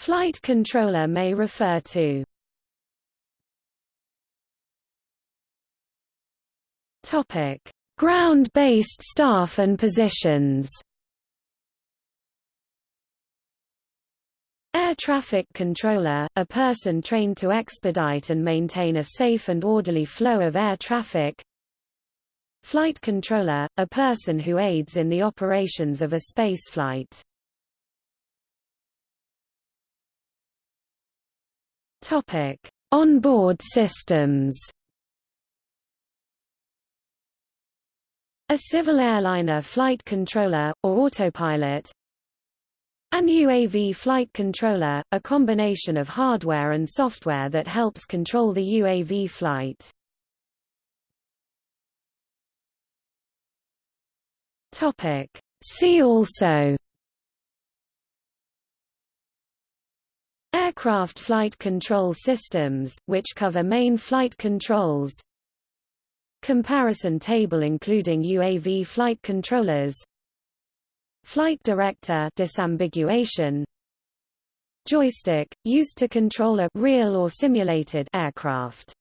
Flight controller may refer to Topic: Ground-based staff and positions. Air traffic controller, a person trained to expedite and maintain a safe and orderly flow of air traffic. Flight controller, a person who aids in the operations of a spaceflight. Topic: On-board systems. A civil airliner flight controller, or autopilot. An UAV flight controller, a combination of hardware and software that helps control the UAV flight. See also Aircraft flight control systems, which cover main flight controls. Comparison table including UAV flight controllers. Flight director disambiguation. Joystick, used to control a real or simulated aircraft